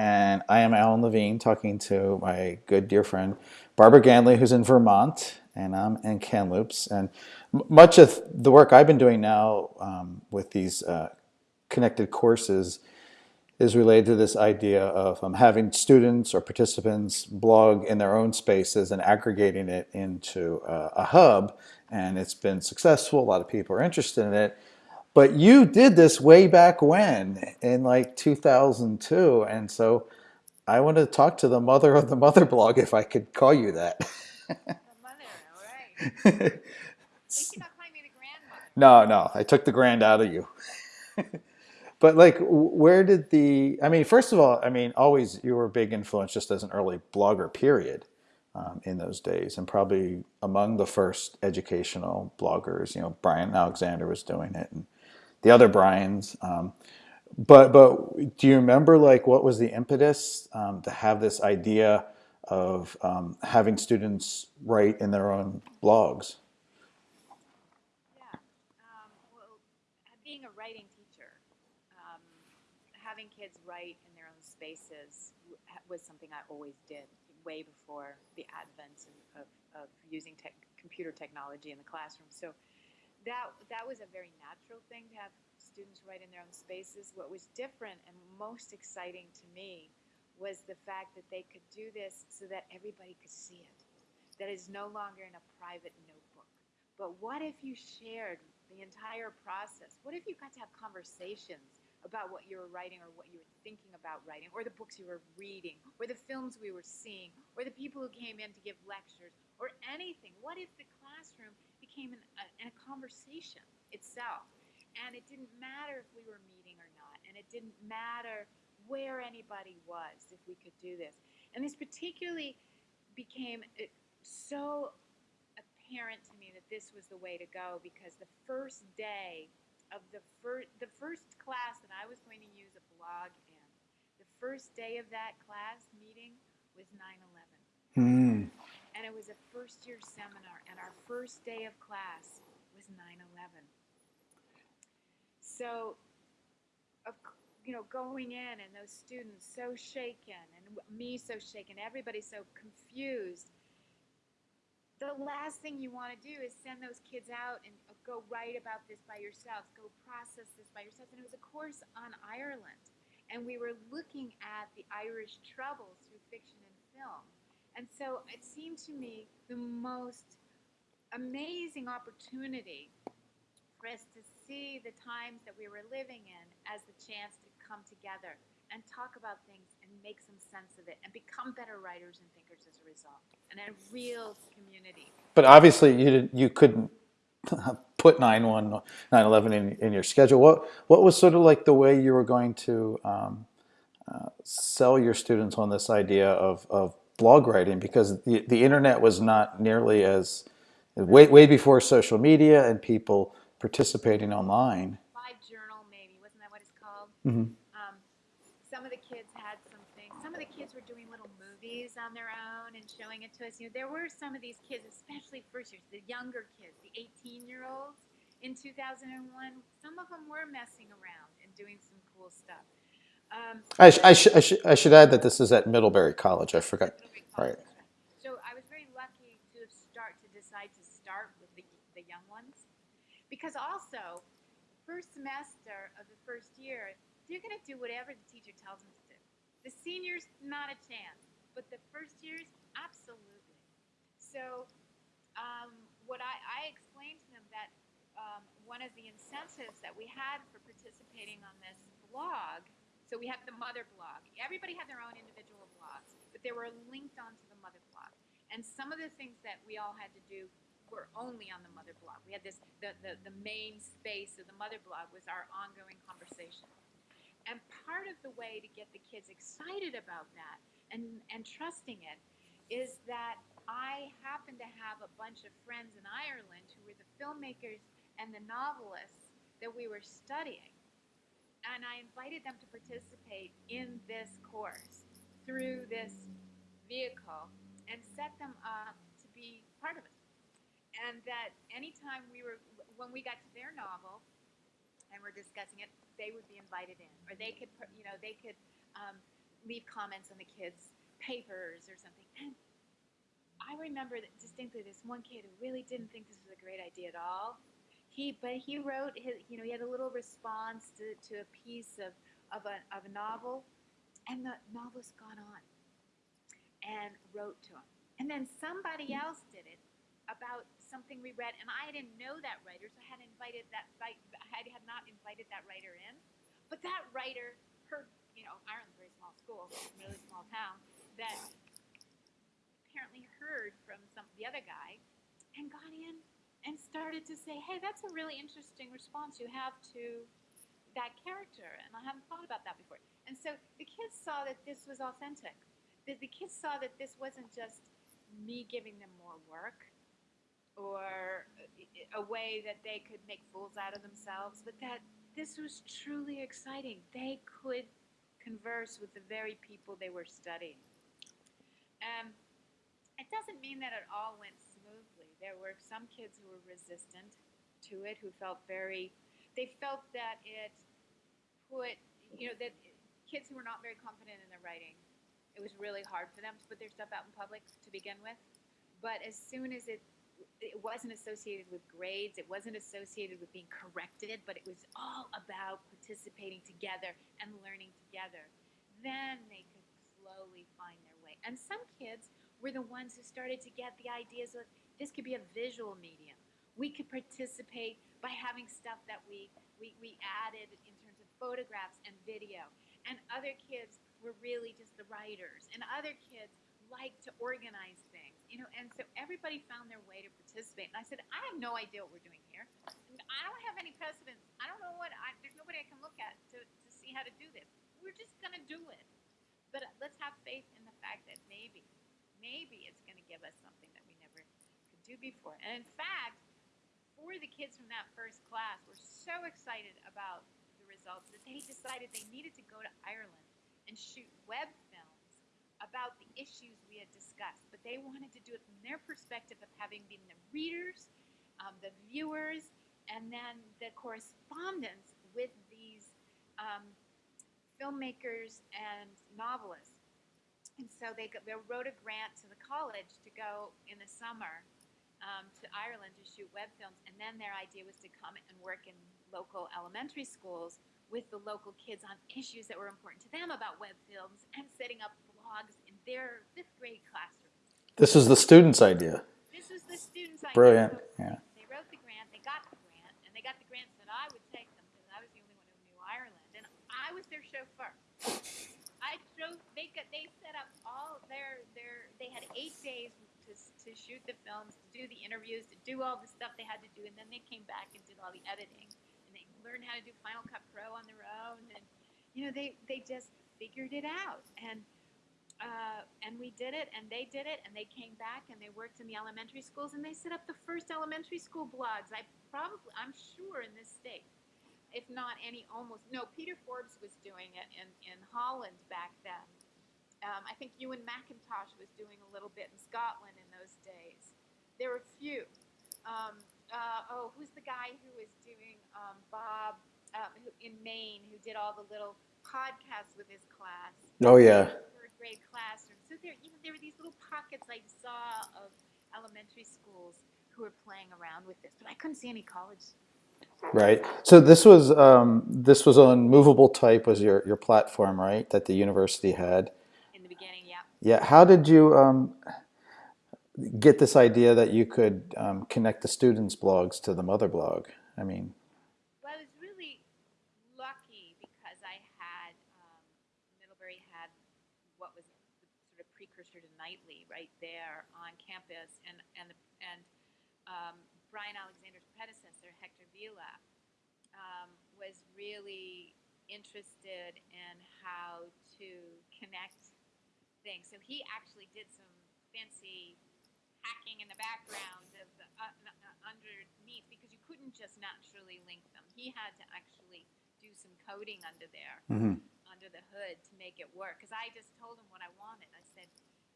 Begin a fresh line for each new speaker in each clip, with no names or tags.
and I am Alan Levine talking to my good dear friend Barbara Ganley, who's in Vermont, and I'm in Kamloops. And much of the work I've been doing now um, with these uh, connected courses is related to this idea of um, having students or participants blog in their own spaces and aggregating it into uh, a hub. And it's been successful. A lot of people are interested in it. But you did this way back when, in like 2002. And so I want to talk to the mother of the mother blog, if I could call you that.
the mother, all right.
no, no, I took the grand out of you. but like, where did the, I mean, first of all, I mean, always you were a big influence just as an early blogger, period. Um, in those days, and probably among the first educational bloggers, you know, Bryan Alexander was doing it, and the other Brian's. Um, but but do you remember like what was the impetus um, to have this idea of um, having students write in their own blogs?
Yeah, um, well, being a writing teacher, um, having kids write in their own spaces was something I always did way before the advent of, of using te computer technology in the classroom. So that that was a very natural thing to have students write in their own spaces. What was different and most exciting to me was the fact that they could do this so that everybody could see it. That is no longer in a private notebook. But what if you shared the entire process? What if you got to have conversations about what you were writing or what you were thinking about writing, or the books you were reading, or the films we were seeing, or the people who came in to give lectures, or anything? What if the classroom became an, a, a conversation itself. And it didn't matter if we were meeting or not, and it didn't matter where anybody was if we could do this. And this particularly became uh, so apparent to me that this was the way to go because the first day of the first the first class that I was going to use a blog in, the first day of that class meeting was 9/11.
Hmm
and it was a first year seminar, and our first day of class was 9 11. So, of, you know, going in and those students so shaken, and me so shaken, everybody so confused. The last thing you want to do is send those kids out and uh, go write about this by yourselves, go process this by yourselves. And it was a course on Ireland. And we were looking at the Irish troubles through fiction and film. And so it seemed to me the most amazing opportunity for us to see the times that we were living in as the chance to come together and talk about things and make some sense of it and become better writers and thinkers as a result and a real community.
But obviously you didn't, you couldn't put 9-1, 9-11 in, in your schedule. What, what was sort of like the way you were going to um, uh, sell your students on this idea of, of blog writing because the, the internet was not nearly as way, way before social media and people participating online.
Live journal, maybe wasn't that what it's called?
Mm-hmm.
Um, some of the kids had some things. Some of the kids were doing little movies on their own and showing it to us. You know, there were some of these kids, especially first years, the younger kids, the 18 year olds in 2001. Some of them were messing around and doing some cool stuff. Um,
I, sh I, sh I, sh I, should add that this is at Middlebury College. I forgot.
Right. So I was very lucky to start to decide to start with the, the young ones, because also, first semester of the first year, they're going to do whatever the teacher tells them to do. The seniors, not a chance, but the first years, absolutely. So, um, what I, I explained to them that um, one of the incentives that we had for participating on this blog so we had the mother blog. Everybody had their own individual blogs, but they were linked onto the mother blog. And some of the things that we all had to do were only on the mother blog. We had this, the, the, the main space of the mother blog was our ongoing conversation. And part of the way to get the kids excited about that and, and trusting it is that I happen to have a bunch of friends in Ireland who were the filmmakers and the novelists that we were studying and I invited them to participate in this course through this vehicle and set them up to be part of it. And that anytime we were, when we got to their novel and we're discussing it, they would be invited in, or they could, you know, they could um, leave comments on the kids' papers or something. And I remember distinctly this one kid who really didn't think this was a great idea at all. He, but he wrote his, you know, he had a little response to, to a piece of, of, a, of a novel, and the novelist got on and wrote to him. And then somebody else did it about something we read, and I didn't know that writer, so I had invited that I had not invited that writer in. But that writer heard, you know, Ireland's a very small school, really small town, that apparently heard from some the other guy and got in and started to say, "Hey, that's a really interesting response you have to that character," and I haven't thought about that before. And so the kids saw that this was authentic. The, the kids saw that this wasn't just me giving them more work or a way that they could make fools out of themselves, but that this was truly exciting. They could converse with the very people they were studying. Um, it doesn't mean that it all went smoothly. There were some kids who were resistant to it, who felt very, they felt that it put, you know, that kids who were not very confident in their writing, it was really hard for them to put their stuff out in public to begin with. But as soon as it it wasn't associated with grades, it wasn't associated with being corrected, but it was all about participating together and learning together. Then they could slowly find their way. And some kids were the ones who started to get the ideas of this could be a visual medium. We could participate by having stuff that we, we, we added in terms of photographs and video. And other kids were really just the writers. And other kids liked to organize things you know, and so everybody found their way to participate. And I said, I have no idea what we're doing here. I don't have any precedents. I don't know what, I, there's nobody I can look at to, to see how to do this. We're just going to do it. But let's have faith in the fact that maybe, maybe it's going to give us something that we never could do before. And in fact, for the kids from that first class were so excited about results that they decided they needed to go to Ireland and shoot web film about the issues we had discussed, but they wanted to do it from their perspective of having been the readers, um, the viewers, and then the correspondence with these um, filmmakers and novelists. And so they, they wrote a grant to the college to go in the summer um, to Ireland to shoot web films, and then their idea was to come and work in local elementary schools with the local kids on issues that were important to them about web films and setting up blogs in their fifth grade classrooms.
This is the student's idea.
This was the student's idea.
Brilliant. Yeah.
They wrote the grant, they got the grant, and they got the grant that I would take them because I was the only one who knew Ireland. And I was their chauffeur. I drove, they got, they set up all their, their, they had eight days to, to shoot the films, to do the interviews, to do all the stuff they had to do, and then they came back and did all the editing. And they learned how to do Final Cut Pro on their own, and, you know, they, they just figured it out. And, uh, and we did it, and they did it, and they came back and they worked in the elementary schools, and they set up the first elementary school blogs. I probably, I'm sure, in this state, if not any, almost no. Peter Forbes was doing it in in Holland back then. Um, I think Ewan McIntosh was doing a little bit in Scotland in those days. There were a few. Um, uh, oh, who's the guy who was doing um, Bob um, who, in Maine, who did all the little podcasts with his class?
Oh yeah Third
grade classroom. So there, you know, there were these little pockets I saw of elementary schools who were playing around with this, but I couldn't see any college.
Right. So this was um, this was on movable type was your your platform, right? That the university had.
The yeah.
How did you um, get this idea that you could um, connect the students' blogs to the mother blog? I mean.
Well, I was really lucky because I had um, Middlebury had what was sort of precursor to Nightly right there on campus. And, and, and um, Bryan Alexander's predecessor, Hector Vila, um, was really interested in how to connect things. So he actually did some fancy hacking in the background of the uh, uh, underneath because you couldn't just naturally link them. He had to actually do some coding under there, mm-hmm. under the hood to make it work. Because I just told him what I wanted. I said,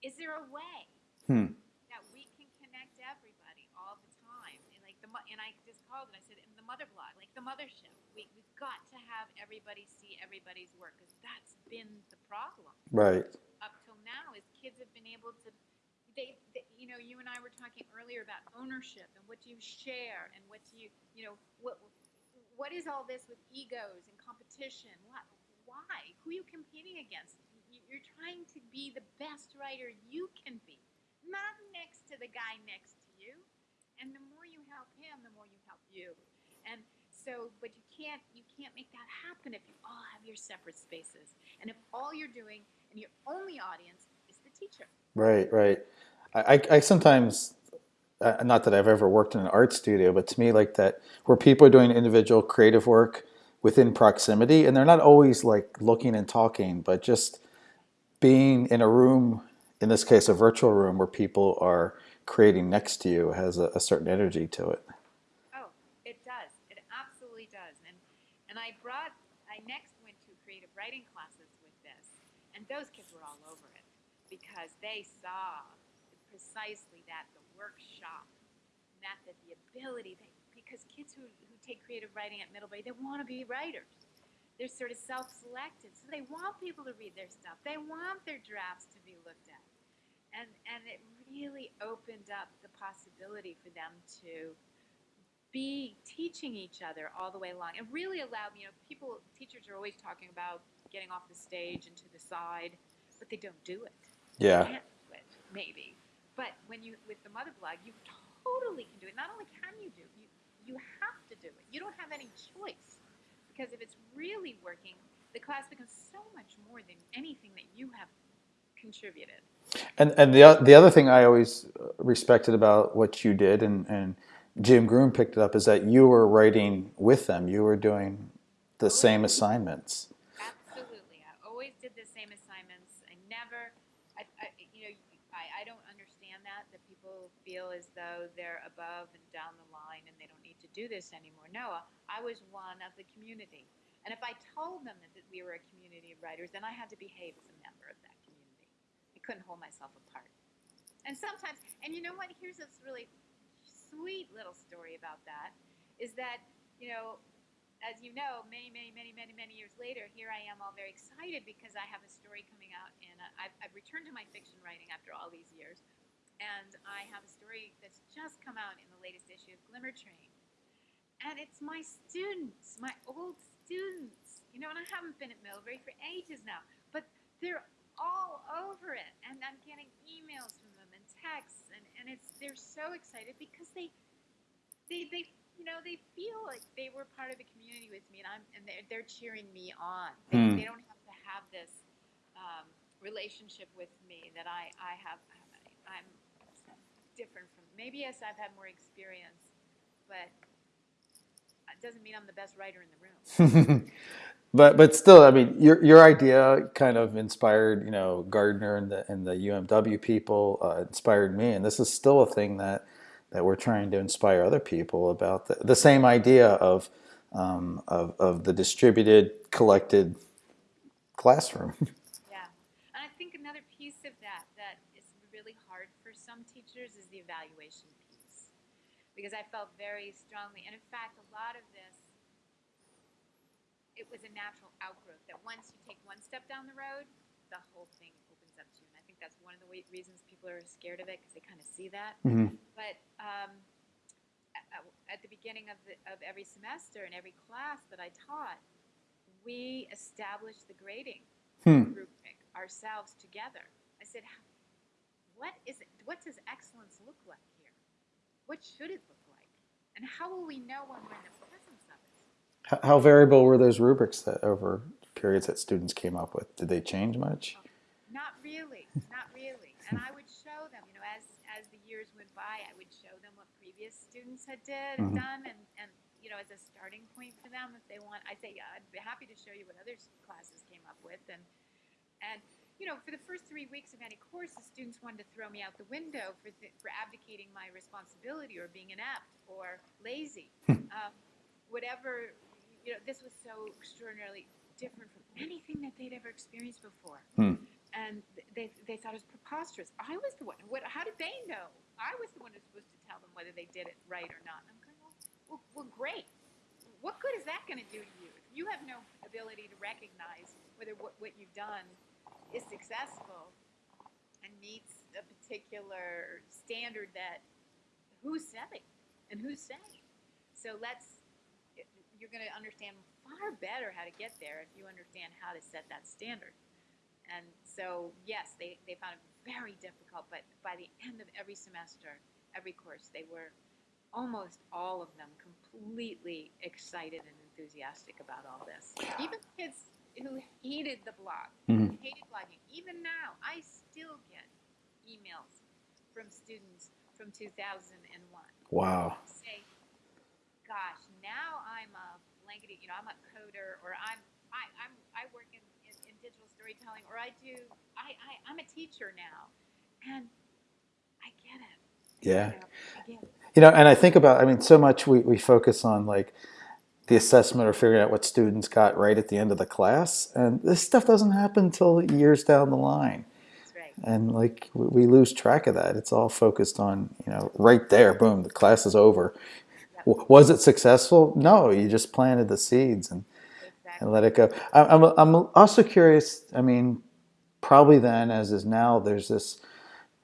is there a way hmm. that we can connect everybody all the time? And like the and I just called and I said, in the mother blog, like the mothership, we we've got to have everybody see everybody's work because that's been the problem
Right.
up now is kids have been able to they, they you know you and I were talking earlier about ownership and what do you share and what do you you know what what is all this with egos and competition? What why? Who are you competing against? You- you're trying to be the best writer you can be not next to the guy next to you. And the more you help him the more you help you. And so but you can't you can't make that happen if you all have your separate spaces. And if all you're doing and your only audience teacher
Right, right. I, I, I sometimes, uh, not that I've ever worked in an art studio, but to me, like that, where people are doing individual creative work within proximity, and they're not always like looking and talking, but just being in a room, in this case, a virtual room where people are creating next to you has a, a certain energy to it.
Oh, it does. It absolutely does. And and I brought I next went to creative writing classes with this, and those kids were all over it because they saw precisely that the workshop method, the ability they because kids who, who take creative writing at Middlebury, they want to be writers. They're sort of self-selected, so they want people to read their stuff. They want their drafts to be looked at, and and it really opened up the possibility for them to be teaching each other all the way along. It really allowed you know people teachers are always talking about getting off the stage and to the side, but they don't do it.
Yeah.
Do it, maybe. But when you with the mother blog, you totally can do it. Not only can you do, you you have to do it. You don't have any choice because if it's really working, the class becomes so much more than anything that you have contributed.
And and the the other thing I always uh, respected about what you did and and Jim Groom picked it up is that you were writing with them. You were doing the oh, same assignments.
Absolutely. I always did the same assignments. I never, I, I, you know, I, I don't understand that, that people feel as though they're above and down the line and they don't need to do this anymore. No, I was one of the community. And if I told them that, that we were a community of writers, then I had to behave as a member of that community. I couldn't hold myself apart. And sometimes, and you know what? Here's this really sweet little story about that is that, you know, as you know, many, many, many, many, many years later, here I am all very excited because I have a story coming out, and I've, I've returned to my fiction writing after all these years. And I have a story that's just come out in the latest issue of Glimmer Train. And it's my students, my old students, you know, and I haven't been at Middlebury for ages now, but they're all over it. And I'm getting emails from them and texts, and, and it's they're so excited because they, they, they you know, they feel like they were part of the community with me, and I'm and they're, they're cheering me on. They,
Hmm.
they don't have to have this um, relationship with me that I I have. I'm different from maybe yes, I've had more experience, but it doesn't mean I'm the best writer in the room.
but but still, I mean, your your idea kind of inspired you know Gardner and the and the UMW people uh, inspired me, and this is still a thing that that we're trying to inspire other people about the, the same idea of um, of of the distributed, collected classroom.
Yeah, and I think another piece of that that is really hard for is the evaluation piece, because I felt very strongly, and in fact, a lot of this, it was a natural outgrowth that once you take one step down the road, the whole thing opens up to you, and I think that's one of the reasons people are scared of it because they kind of see that.
Mhm.
But um, at, the beginning of the, of every semester and every class that I taught, we established the grading
Hmm.
rubric ourselves together. I said, "How- "What is it? What does excellence look like here? What should it look like? And how will we know when we're in the presence of it?"
How, how variable were those rubrics that over periods that students came up with? Did they change much?
Not really, not really. And I would show them, you know, as as the years went by, I would show them what previous students had did
Mhm.
done, and and you know, as a starting point for them, if they want, I'd say, yeah, I'd be happy to show you what other classes came up with, and and you know, for the first three weeks of any course, the students wanted to throw me out the window for th- for abdicating my responsibility or being inept or lazy, um, whatever. You know, this was so extraordinarily different from anything that they'd ever experienced before and th- they, they thought it was preposterous. I was the one. What? How did they know? I was the one who's supposed to tell them whether they did it right or not. I'm going, Well, well great. What good is that going to do to you? If you have no ability to recognize whether what, what you've done is successful and meets a particular standard that who's setting and who's saying. So let's, you're going to understand far better how to get there if you understand how to set that standard. And so, yes, they, they found it very difficult, but by the end of every semester, every course, they were almost all of them completely excited and enthusiastic about all this. Even kids who hated the blog,
Mhm.
hated blogging, even now, I still get emails from students from 2001
Wow.
say, gosh, now I'm a blankety, you know, I'm a coder, or I'm, I, I'm, I work in, in, in digital storytelling, or I do, I, I, I'm a teacher now, and I get it.
Yeah.
You know, I get it.
You know, and I think about, I mean, so much we, we focus on like the assessment or figuring out what students got right at the end of the class. And this stuff doesn't happen until years down the line.
Right.
And like we, we lose track of that. It's all focused on, you know, right there, boom, the class is over. W- Was it successful? No, you just planted the seeds and,
Exactly.
and let it go. I'm, I'm also curious, I mean, probably then, as is now, there's this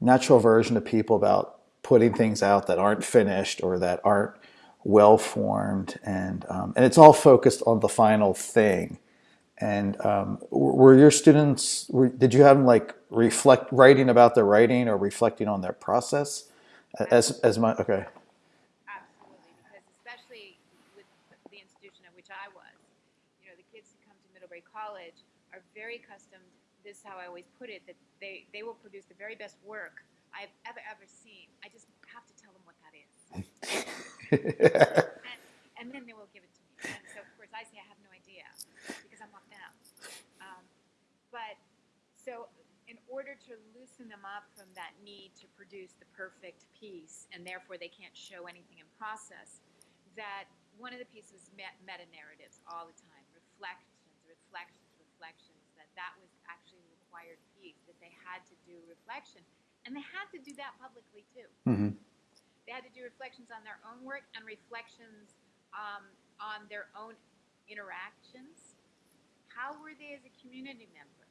natural version of people about putting things out that aren't finished or that aren't well formed, and um, and it's all focused on the final thing. And um, were your students? Were, did you have them like reflect writing about their writing or reflecting on their process? As as my okay,
Absolutely, because especially with the institution at which I was, you know, the kids who come to Middlebury College are very accustomed. This is how I always put it: that they they will produce the very best work I've ever ever seen. I just have to tell them what that is, and, and then they will give it to me. And so, of course, I say I have no idea because I'm not them. Um, but so, in order to loosen them up from that need to produce the perfect piece, and therefore they can't show anything in process, that one of the pieces met meta narratives all the time, reflections, reflections, reflections. That that was actually a required piece. That they had to do reflection, and they had to do that publicly too.
Mhm.
They had to do reflections on their own work and reflections um, on their own interactions. How were they as a community member?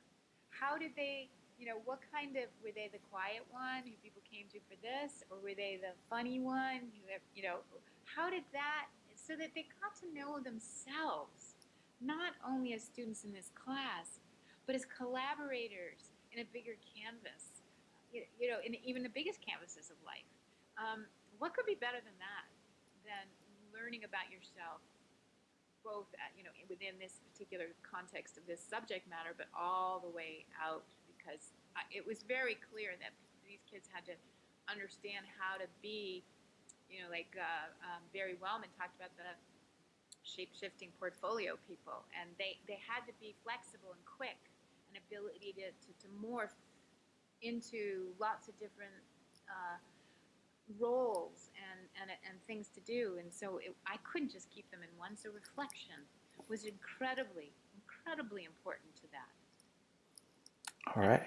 How did they, you know, what kind of, were they the quiet one who people came to for this? Or were they the funny one who, you know, how did that, so that they got to know themselves, not only as students in this class, but as collaborators in a bigger canvas, you, you know, in even the biggest canvases of life. Um, what could be better than that? Than learning about yourself, both at, you know within this particular context of this subject matter, but all the way out because it was very clear that these kids had to understand how to be, you know, like uh, um, Barry Wellman talked about the shape-shifting portfolio people, and they they had to be flexible and quick, an ability to, to, to morph into lots of different. Uh, roles and, and, and things to do. And so it, I couldn't just keep them in one. So reflection was incredibly, incredibly important to that.
all right.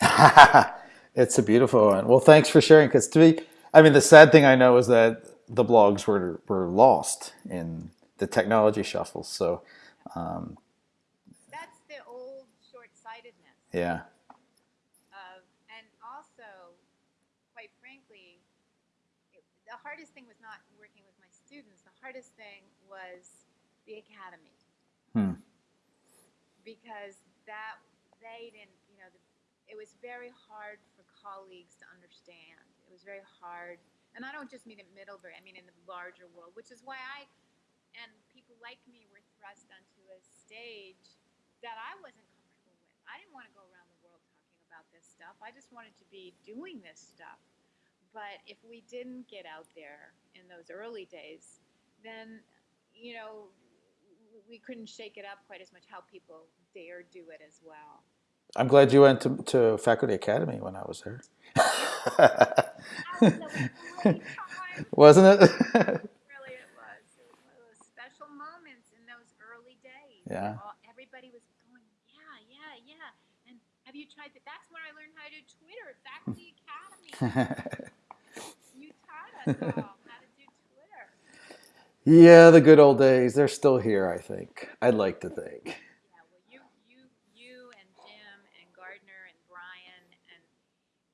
It's a beautiful one. Well, thanks for sharing. Because to me, I mean, the sad thing I know is that the blogs were were lost in the technology shuffle. So, um,
That's the old short-sightedness
yeah,
of, and also, quite frankly, it, the hardest thing was not working with my students. The hardest thing was the academy.
Hmm.
Because that they didn't, you know, the, it was very hard for colleagues to understand. It was very hard, and I don't just mean at Middlebury. I mean in the larger world, which is why I and people like me were thrust onto a stage that I wasn't comfortable with. I didn't want to go around the world talking about this stuff. I just wanted to be doing this stuff. But if we didn't get out there in those early days, then you know we couldn't shake it up quite as much. How people dare do it as well.
I'm glad you went to, to Faculty Academy when I was there.
That was a great time.
Wasn't it?
Really, it was. It was one of those special moments in those early days.
Yeah.
All, everybody was going, yeah, yeah, yeah. And have you tried that? That's when I learned how to do Twitter. Faculty Academy. You taught us all how to do Twitter.
Yeah, the good old days. They're still here, I think. I'd like to think.
Yeah, well, you, you, you and Jim and Gardner and Brian and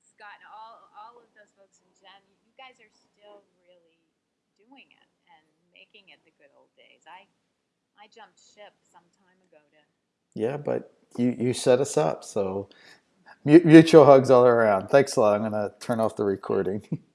Scott and all, all of those folks and Jen, you guys are still really doing it and making it the good old days. I, I jumped ship some time ago to
Yeah, but you, you set us up. So mutual hugs all around. Thanks a lot. I'm going to turn off the recording.